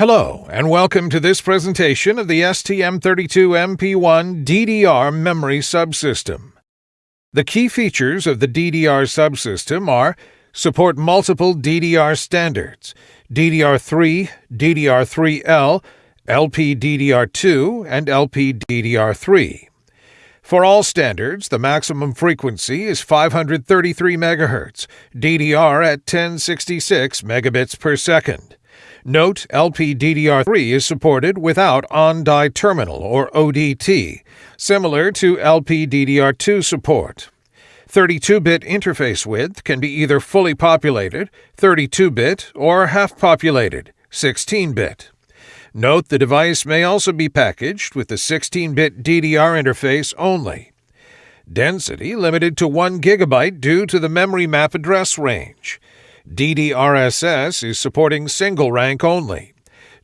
Hello, and welcome to this presentation of the STM32MP1 DDR memory subsystem. The key features of the DDR subsystem are support multiple DDR standards DDR3, DDR3L, LPDDR2, and LPDDR3. For all standards, the maximum frequency is 533 MHz, DDR at 1066 megabits per second. Note LPDDR3 is supported without on-die terminal or ODT, similar to LPDDR2 support. 32-bit interface width can be either fully populated, 32-bit, or half-populated, 16-bit. Note the device may also be packaged with the 16-bit DDR interface only. Density limited to 1 GB due to the memory map address range. DDRSS is supporting single rank only.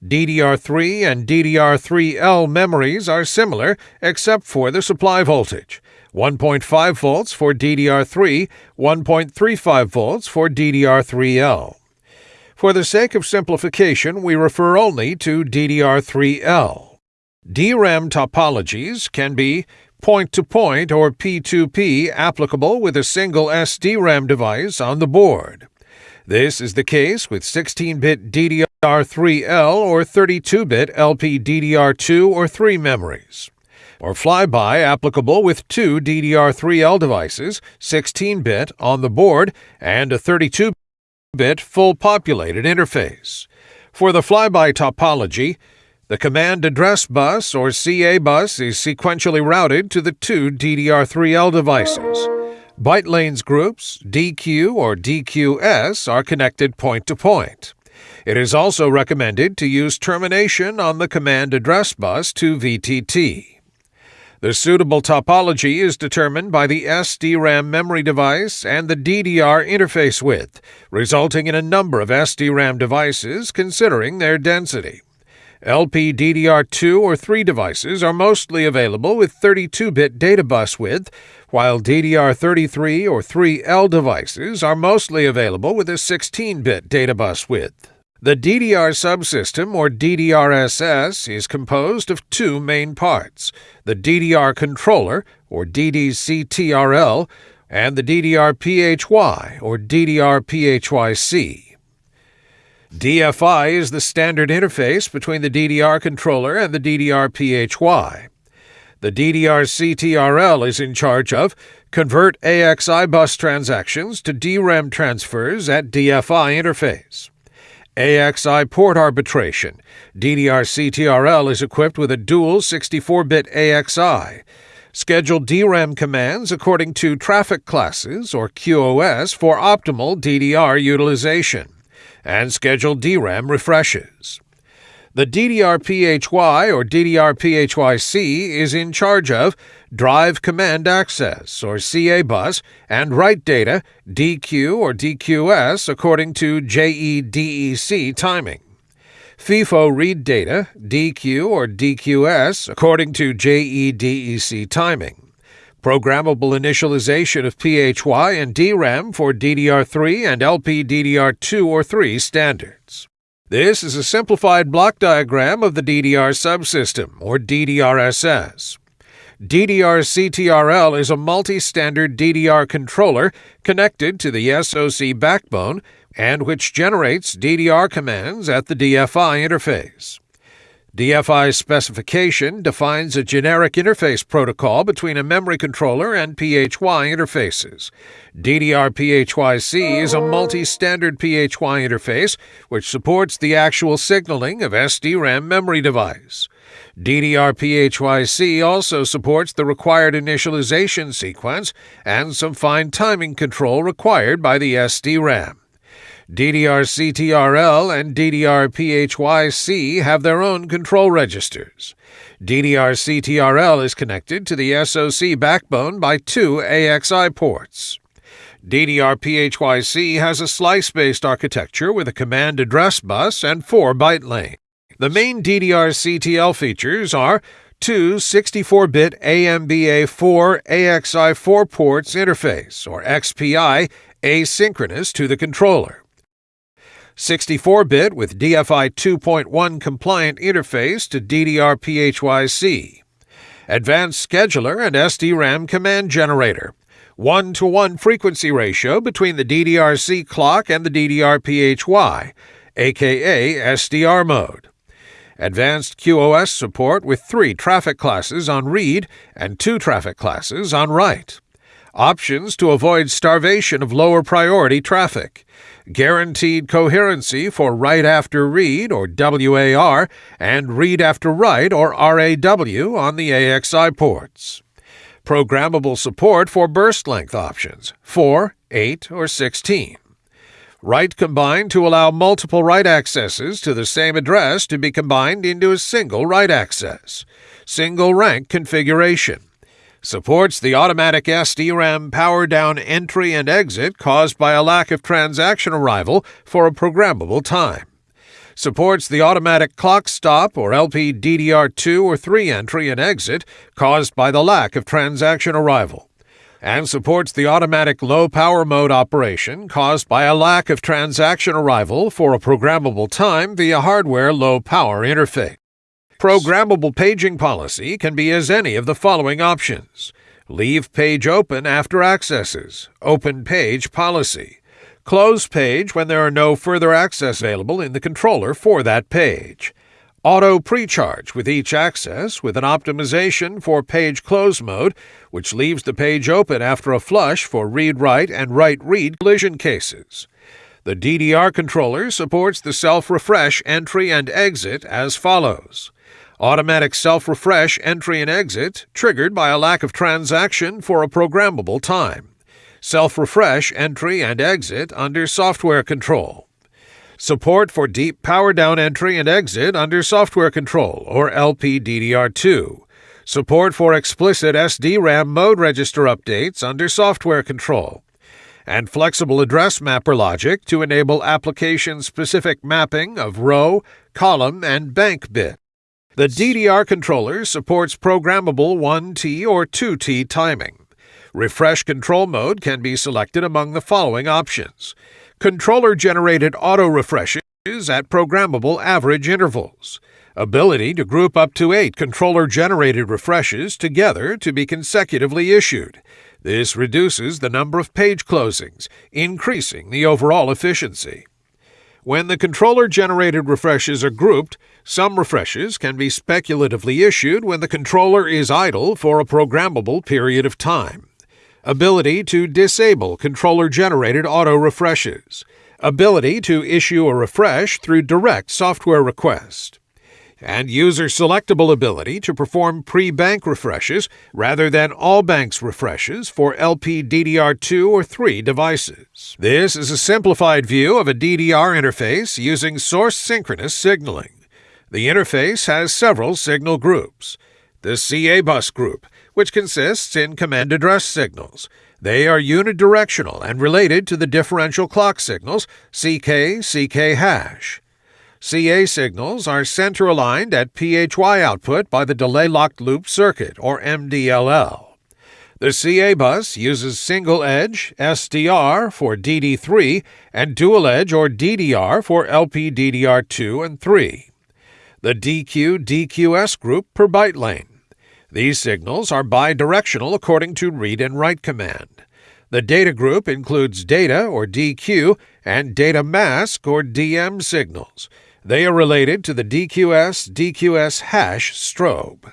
DDR3 and DDR3L memories are similar except for the supply voltage 1.5 volts for DDR3, 1.35 volts for DDR3L. For the sake of simplification, we refer only to DDR3L. DRAM topologies can be point to point or P2P applicable with a single SDRAM device on the board. This is the case with 16-bit DDR3L or 32-bit LPDDR2 or 3 memories. Or flyby applicable with two DDR3L devices, 16-bit on the board and a 32-bit full populated interface. For the flyby topology, the command address bus or CA bus is sequentially routed to the two DDR3L devices. Byte lanes groups, DQ or DQS, are connected point to point. It is also recommended to use termination on the command address bus to VTT. The suitable topology is determined by the SDRAM memory device and the DDR interface width, resulting in a number of SDRAM devices considering their density. LPDDR2 or 3 devices are mostly available with 32-bit data bus width, while DDR33 or 3L devices are mostly available with a 16-bit data bus width. The DDR subsystem, or DDRSS, is composed of two main parts the DDR controller, or DDCTRL, and the DDR-PHY, or DDR-PHYC. DFI is the standard interface between the DDR controller and the DDR-PHY. The DDR-CTRL is in charge of convert AXI bus transactions to DRAM transfers at DFI interface. AXI port arbitration. DDR-CTRL is equipped with a dual 64-bit AXI. Schedule DRAM commands according to traffic classes or QoS for optimal DDR utilization and schedule DRAM refreshes. The DDR-PHY or DDR-PHYC is in charge of Drive Command Address or CA bus and write data DQ or DQS according to JEDEC timing. FIFO read data DQ or DQS according to JEDEC timing programmable initialization of PHY and DRAM for DDR3 and LPDDR2 or 3 standards. This is a simplified block diagram of the DDR subsystem, or DDRSS. DDR-CTRL is a multi-standard DDR controller connected to the SoC backbone and which generates DDR commands at the DFI interface. DFI specification defines a generic interface protocol between a memory controller and PHY interfaces. DDR-PHYC is a multi-standard PHY interface which supports the actual signaling of SDRAM memory device. DDR-PHYC also supports the required initialization sequence and some fine timing control required by the SDRAM. DDR-CTRL and DDR-PHYC have their own control registers. DDR-CTRL is connected to the SoC backbone by two AXI ports. DDR-PHYC has a slice-based architecture with a command address bus and four byte lanes. The main DDR-CTL features are two 64-bit AMBA4 AXI4 ports interface, or XPI, asynchronous to the controller 64-bit with DFI 2.1 compliant interface to DDR PHYC, advanced scheduler and SDRAM command generator, one-to-one frequency ratio between the DDRC clock and the DDR PHY, aka SDR mode. Advanced QoS support with three traffic classes on read and two traffic classes on write. Options to avoid starvation of lower priority traffic. Guaranteed coherency for write after read or WAR and read after write or RAW on the AXI ports. Programmable support for burst length options 4, 8, or 16. Write combined to allow multiple write accesses to the same address to be combined into a single write access. Single rank configuration. Supports the automatic SDRAM power down entry and exit caused by a lack of transaction arrival for a programmable time. Supports the automatic clock stop or LPDDR2 or 3 entry and exit caused by the lack of transaction arrival and supports the automatic low power mode operation caused by a lack of transaction arrival for a programmable time via hardware low power interface. Programmable paging policy can be as any of the following options. Leave page open after accesses, open page policy. Close page when there are no further access available in the controller for that page. Auto precharge with each access with an optimization for page close mode, which leaves the page open after a flush for read write and write read collision cases. The DDR controller supports the self refresh entry and exit as follows. Automatic self refresh entry and exit triggered by a lack of transaction for a programmable time. Self refresh entry and exit under software control. Support for deep power down entry and exit under software control, or LPDDR2. Support for explicit SDRAM mode register updates under software control. And flexible address mapper logic to enable application specific mapping of row, column, and bank bit. The DDR controller supports programmable 1T or 2T timing. Refresh control mode can be selected among the following options controller generated auto refreshes at programmable average intervals, ability to group up to eight controller generated refreshes together to be consecutively issued. This reduces the number of page closings, increasing the overall efficiency. When the controller generated refreshes are grouped, some refreshes can be speculatively issued when the controller is idle for a programmable period of time. Ability to disable controller generated auto refreshes. Ability to issue a refresh through direct software request. And user selectable ability to perform pre bank refreshes rather than all banks refreshes for LPDDR2 or 3 devices. This is a simplified view of a DDR interface using source synchronous signaling. The interface has several signal groups. The CA bus group which consists in command address signals. They are unidirectional and related to the differential clock signals CK, CK hash. CA signals are center aligned at PHY output by the delay locked loop circuit, or MDLL. The CA bus uses single edge SDR for DD3 and dual edge or DDR for LPDDR2 and 3. The DQ DQS group per byte lane. These signals are bidirectional according to read and write command. The data group includes data or DQ and data mask or DM signals. They are related to the DQS DQS hash strobe.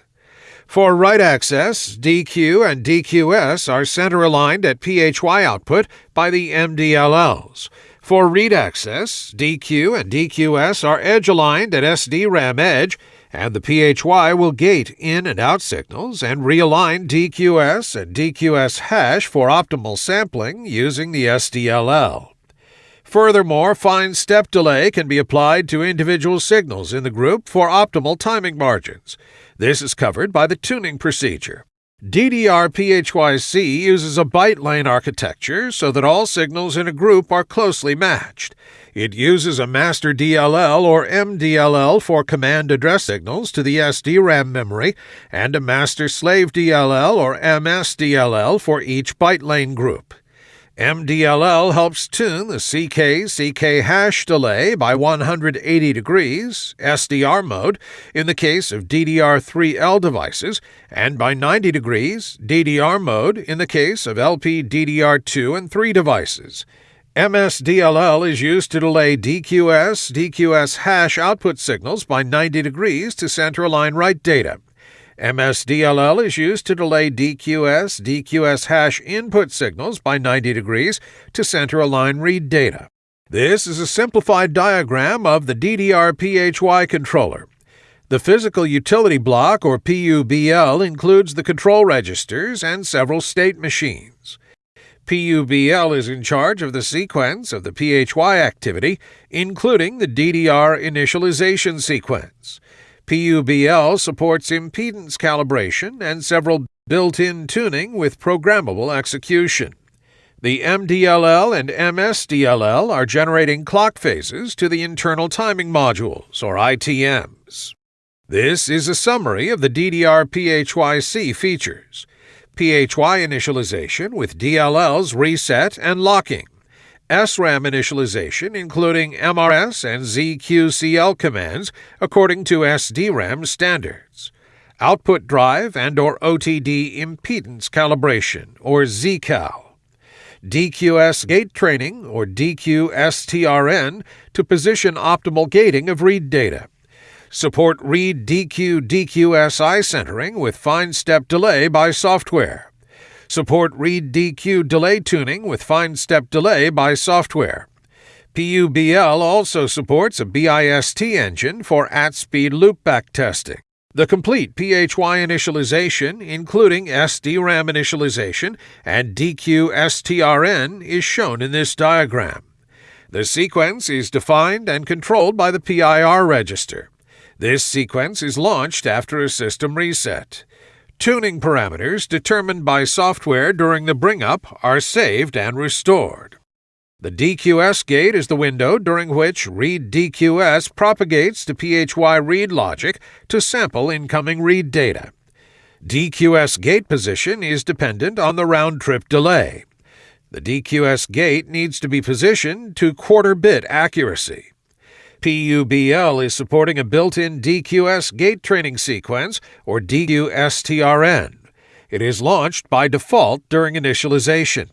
For write access, DQ and DQS are center aligned at PHY output by the MDLLs. For read access, DQ and DQS are edge aligned at SDRAM edge and the PHY will gate in and out signals and realign DQS and DQS hash for optimal sampling using the SDLL. Furthermore, fine step delay can be applied to individual signals in the group for optimal timing margins. This is covered by the tuning procedure. DDR PHYC uses a byte lane architecture so that all signals in a group are closely matched. It uses a master DLL or MDLL for command address signals to the SDRAM memory and a master slave DLL or MSDLL for each byte lane group. MDLL helps tune the CK CK hash delay by 180 degrees, SDR mode, in the case of DDR3L devices, and by 90 degrees, DDR mode, in the case of LP DDR2 and 3 devices. MSDLL is used to delay DQS DQS hash output signals by 90 degrees to center align write data. MSDLL is used to delay DQS DQS hash input signals by 90 degrees to center align read data. This is a simplified diagram of the DDR PHY controller. The physical utility block, or PUBL, includes the control registers and several state machines. PUBL is in charge of the sequence of the PHY activity, including the DDR initialization sequence. PUBL supports impedance calibration and several built-in tuning with programmable execution. The MDLL and MSDLL are generating clock phases to the internal timing modules, or ITMs. This is a summary of the DDR PHYC features. PHY initialization with DLLs reset and locking. SRAM initialization, including MRS and ZQCL commands according to SDRAM standards. Output drive and or OTD impedance calibration, or ZCAL. DQS gate training, or DQSTRN, to position optimal gating of read data. Support read DQ DQSI centering with fine step delay by software. Support read DQ delay tuning with fine step delay by software. PUBL also supports a BIST engine for at-speed loopback testing. The complete PHY initialization, including SDRAM initialization and DQ-STRN, is shown in this diagram. The sequence is defined and controlled by the PIR register. This sequence is launched after a system reset. Tuning parameters determined by software during the bring-up are saved and restored. The DQS gate is the window during which read DQS propagates to PHY read logic to sample incoming read data. DQS gate position is dependent on the round-trip delay. The DQS gate needs to be positioned to quarter-bit accuracy. PUBL is supporting a built-in DQS gate training sequence, or DQSTRN. It is launched by default during initialization.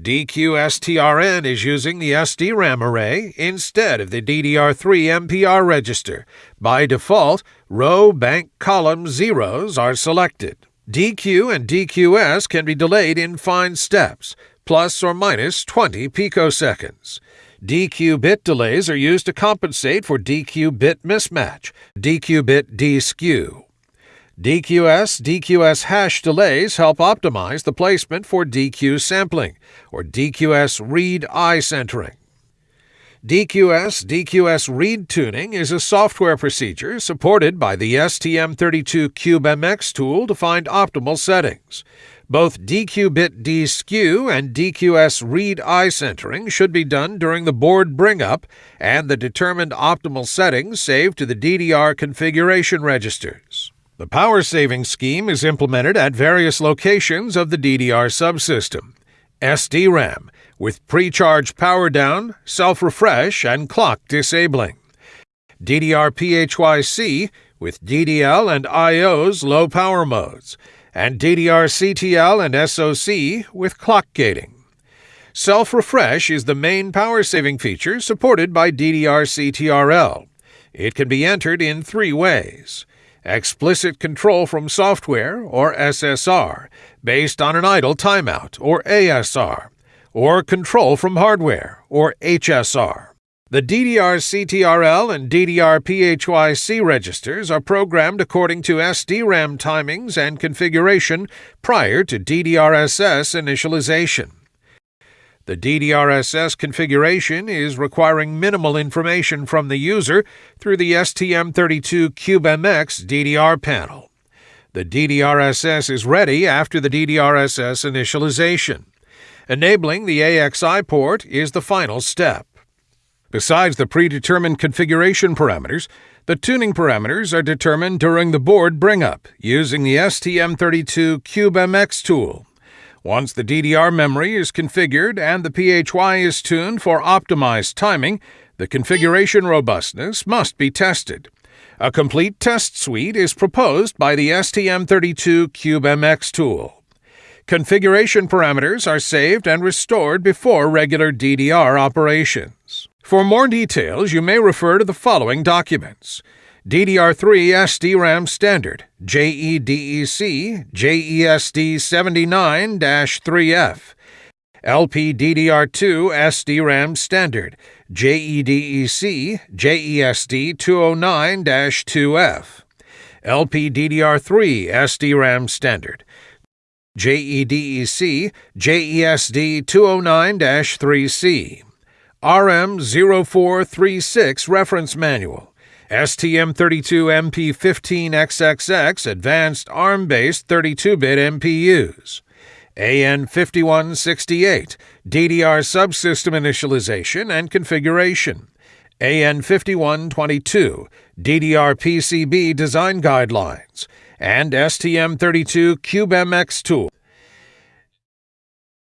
DQSTRN is using the SDRAM array instead of the DDR3 MPR register. By default, row, bank, column zeros are selected. DQ and DQS can be delayed in fine steps, plus or minus 20 picoseconds. DQ bit delays are used to compensate for DQ bit mismatch, DQ bit deskew. DQS DQS hash delays help optimize the placement for DQ sampling, or DQS read eye centering. DQS DQS read tuning is a software procedure supported by the STM32CubeMX tool to find optimal settings. Both DQ-bit deskew and DQS read eye centering should be done during the board bring-up and the determined optimal settings saved to the DDR configuration registers. The power saving scheme is implemented at various locations of the DDR subsystem. SDRAM, with pre-charge power down, self-refresh, and clock disabling. DDR PHYC, with DDL and IO's low power modes and DDR CTL and SOC with clock gating. Self refresh is the main power saving feature supported by DDR CTRL. It can be entered in three ways explicit control from software, or SSR, based on an idle timeout, or ASR, or control from hardware, or HSR. The DDR CTRL and DDR PHYC registers are programmed according to SDRAM timings and configuration prior to DDRSS initialization. The DDRSS configuration is requiring minimal information from the user through the STM32CubeMX DDR panel. The DDRSS is ready after the DDRSS initialization. Enabling the AXI port is the final step. Besides the predetermined configuration parameters, the tuning parameters are determined during the board bring-up using the STM32 CubeMX tool. Once the DDR memory is configured and the PHY is tuned for optimized timing, the configuration robustness must be tested. A complete test suite is proposed by the STM32 CubeMX tool. Configuration parameters are saved and restored before regular DDR operations. For more details, you may refer to the following documents. DDR3 SDRAM Standard, JEDEC, JESD 79 3F, LPDDR2 SDRAM Standard, JEDEC, JESD 209 2F, LPDDR3 SDRAM Standard, JEDEC, JESD 209 3C, RM0436 Reference Manual. STM32MP15XXX Advanced ARM based 32 bit MPUs. AN5168 DDR subsystem initialization and configuration. AN5122 DDR PCB design guidelines. And STM32 CubeMX tool.